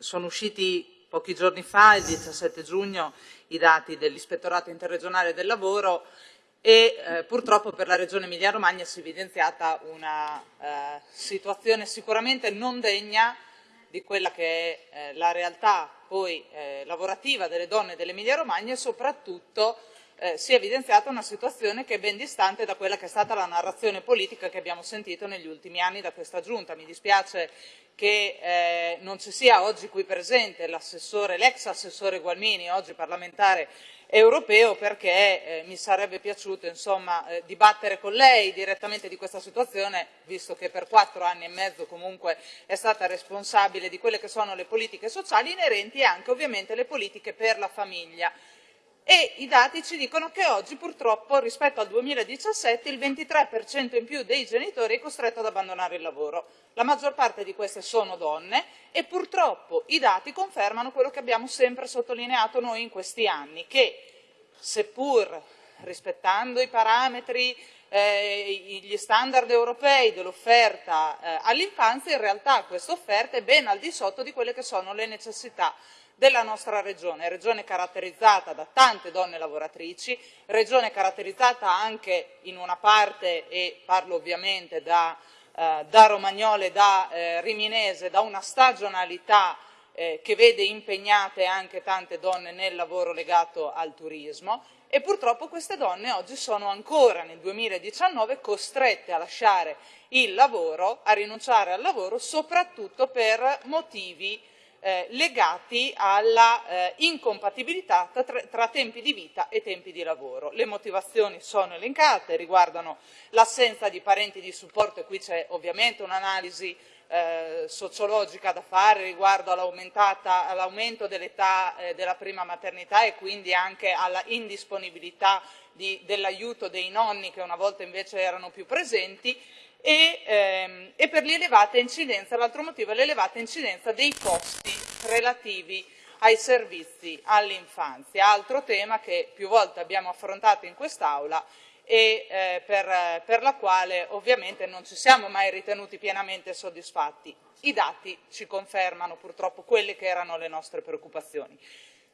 sono usciti pochi giorni fa, il 17 giugno, i dati dell'Ispettorato Interregionale del Lavoro e eh, purtroppo per la Regione Emilia-Romagna si è evidenziata una eh, situazione sicuramente non degna di quella che è eh, la realtà poi eh, lavorativa delle donne dell'Emilia-Romagna e soprattutto eh, si è evidenziata una situazione che è ben distante da quella che è stata la narrazione politica che abbiamo sentito negli ultimi anni da questa Giunta. Mi dispiace che eh, non ci sia oggi qui presente l'ex assessore Gualmini, oggi parlamentare europeo, perché eh, mi sarebbe piaciuto insomma, eh, dibattere con lei direttamente di questa situazione, visto che per quattro anni e mezzo comunque è stata responsabile di quelle che sono le politiche sociali inerenti anche ovviamente alle politiche per la famiglia e i dati ci dicono che oggi purtroppo rispetto al 2017 il 23% in più dei genitori è costretto ad abbandonare il lavoro. La maggior parte di queste sono donne e purtroppo i dati confermano quello che abbiamo sempre sottolineato noi in questi anni, che seppur rispettando i parametri, eh, gli standard europei dell'offerta eh, all'infanzia, in realtà questa offerta è ben al di sotto di quelle che sono le necessità della nostra regione, regione caratterizzata da tante donne lavoratrici, regione caratterizzata anche in una parte, e parlo ovviamente da, eh, da Romagnole da eh, Riminese, da una stagionalità eh, che vede impegnate anche tante donne nel lavoro legato al turismo. E purtroppo queste donne oggi sono ancora nel 2019 costrette a lasciare il lavoro, a rinunciare al lavoro soprattutto per motivi eh, legati alla eh, incompatibilità tra, tra, tempi di vita e tempi di lavoro. Le motivazioni sono elencate, riguardano l'assenza di parenti di supporto e qui c'è ovviamente un'analisi eh, sociologica da fare riguardo all'aumento dell'età eh, della prima maternità e quindi anche alla indisponibilità dell'aiuto dei nonni che una volta invece erano più presenti e, ehm, e per l'elevata incidenza, l'altro motivo è l'elevata incidenza dei costi relativi ai servizi all'infanzia, altro tema che più volte abbiamo affrontato in quest'Aula e eh, per, per la quale ovviamente non ci siamo mai ritenuti pienamente soddisfatti. I dati ci confermano purtroppo quelle che erano le nostre preoccupazioni.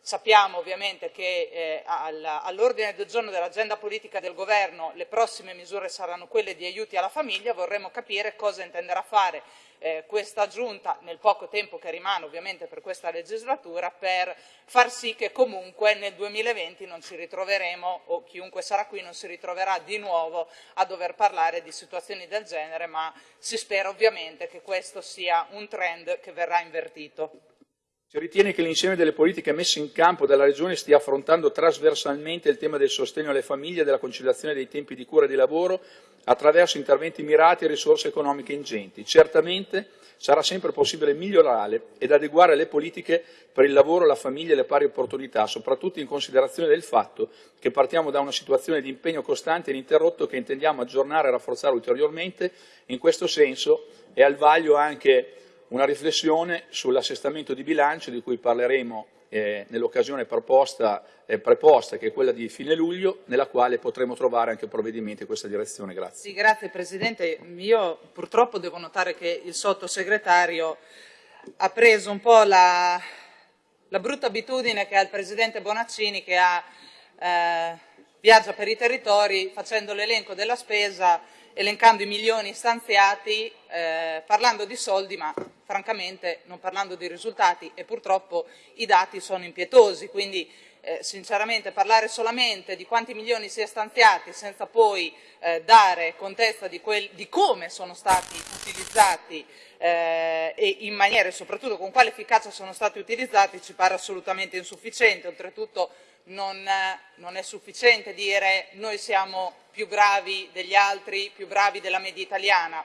Sappiamo ovviamente che eh, all'ordine del giorno dell'agenda politica del governo le prossime misure saranno quelle di aiuti alla famiglia, vorremmo capire cosa intenderà fare eh, questa giunta nel poco tempo che rimane ovviamente per questa legislatura per far sì che comunque nel 2020 non ci ritroveremo o chiunque sarà qui non si ritroverà di nuovo a dover parlare di situazioni del genere ma si spera ovviamente che questo sia un trend che verrà invertito. Si ritiene che l'insieme delle politiche messe in campo dalla Regione stia affrontando trasversalmente il tema del sostegno alle famiglie e della conciliazione dei tempi di cura e di lavoro attraverso interventi mirati e risorse economiche ingenti. Certamente sarà sempre possibile migliorare ed adeguare le politiche per il lavoro, la famiglia e le pari opportunità, soprattutto in considerazione del fatto che partiamo da una situazione di impegno costante e ininterrotto che intendiamo aggiornare e rafforzare ulteriormente. In questo senso è al vaglio anche una riflessione sull'assestamento di bilancio di cui parleremo eh, nell'occasione eh, preposta, che è quella di fine luglio, nella quale potremo trovare anche provvedimenti in questa direzione. Grazie. Sì, grazie Presidente. Io purtroppo devo notare che il sottosegretario ha preso un po' la, la brutta abitudine che ha il Presidente Bonaccini che ha, eh, viaggia per i territori facendo l'elenco della spesa elencando i milioni stanziati, eh, parlando di soldi, ma francamente non parlando di risultati e purtroppo i dati sono impietosi, quindi eh, sinceramente parlare solamente di quanti milioni si è stanziati senza poi eh, dare contezza di, di, come sono stati utilizzati eh, e in maniera e soprattutto con quale efficacia sono stati utilizzati ci pare assolutamente insufficiente, oltretutto non, non, è sufficiente dire noi siamo più bravi degli altri, più bravi della media italiana.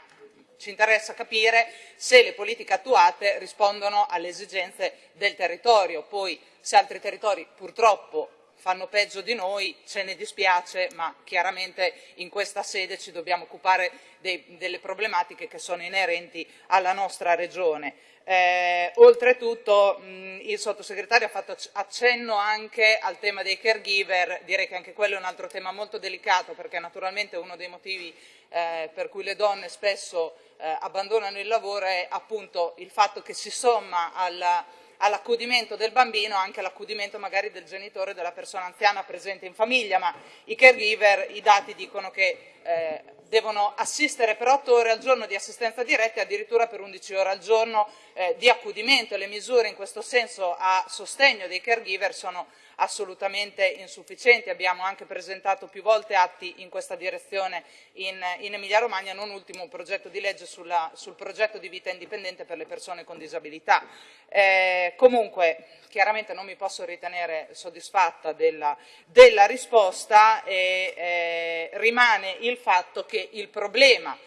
Ci interessa capire se le politiche attuate rispondono alle esigenze del territorio. Poi se altri territori purtroppo fanno peggio di noi, ce ne dispiace, ma chiaramente in questa sede ci dobbiamo occupare dei, delle problematiche che sono inerenti alla nostra regione. Eh, oltretutto mh, il sottosegretario ha fatto accenno anche al tema dei caregiver, direi che anche quello è un altro tema molto delicato perché naturalmente uno dei motivi eh, per cui le donne spesso eh, abbandonano il lavoro è appunto il fatto che si somma alla all'accudimento del bambino anche l'accudimento magari del genitore della persona anziana presente in famiglia, ma i caregiver, i dati dicono che eh, devono assistere per 8 ore al giorno di assistenza diretta e addirittura per 11 ore al giorno eh, di accudimento. Le misure in questo senso a sostegno dei caregiver sono assolutamente insufficienti. Abbiamo anche presentato più volte atti in questa direzione in, in Emilia Romagna, non ultimo un progetto di legge sulla, sul progetto di vita indipendente per le persone con disabilità. Eh, comunque, chiaramente non mi posso ritenere soddisfatta della, della risposta e eh, rimane il fatto che il problema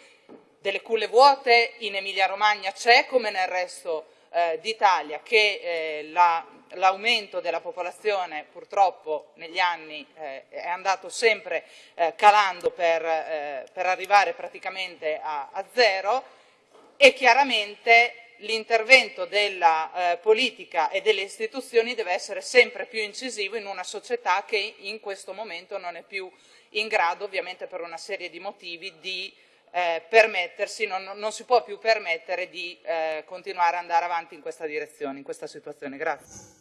delle culle vuote in Emilia Romagna c'è come nel resto eh, d'Italia, che eh, l'aumento la, della popolazione purtroppo negli anni eh, è andato sempre eh, calando per, eh, per, arrivare praticamente a, a zero e chiaramente l'intervento della eh, politica e delle istituzioni deve essere sempre più incisivo in una società che in questo momento non è più in grado, ovviamente per una serie di motivi, di eh, permettersi, non, non, si può più permettere di eh, continuare ad andare avanti in questa direzione, in questa situazione. Grazie.